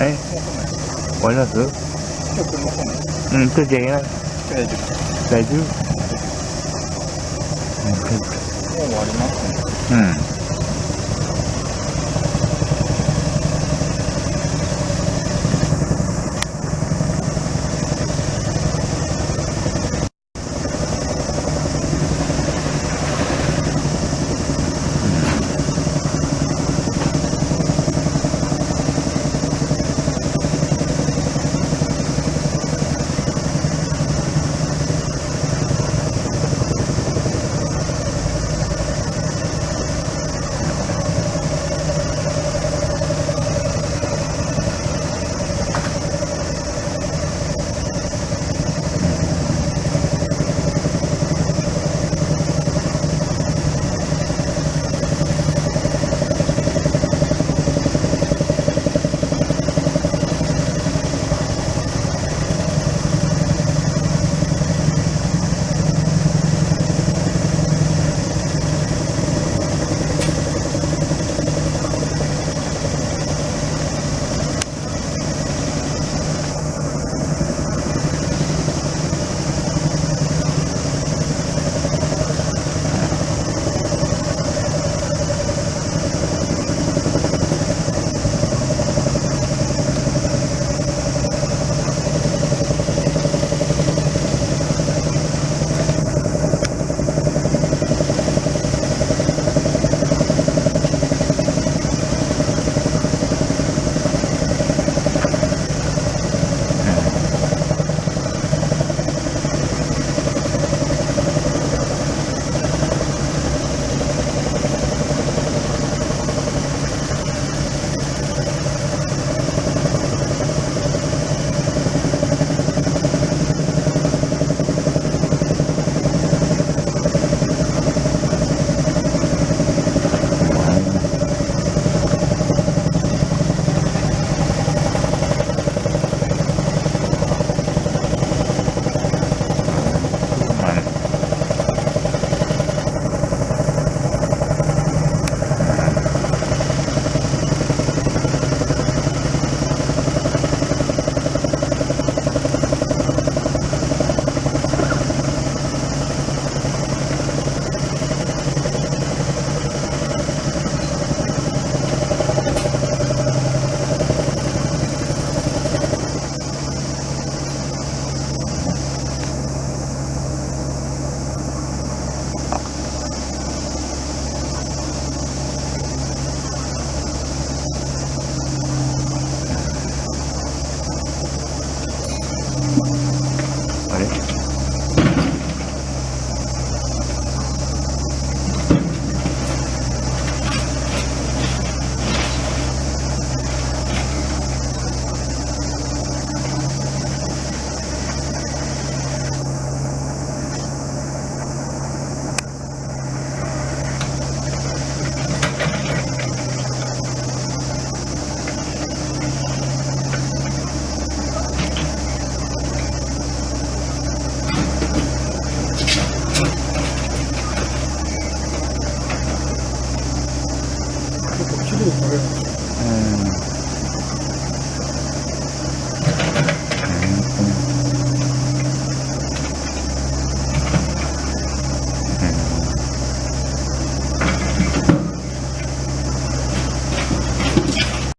うんうんえ？終わります？うんとじゃあいけな。い大丈大丈夫。夫もう終わりますねうん綺麗ですね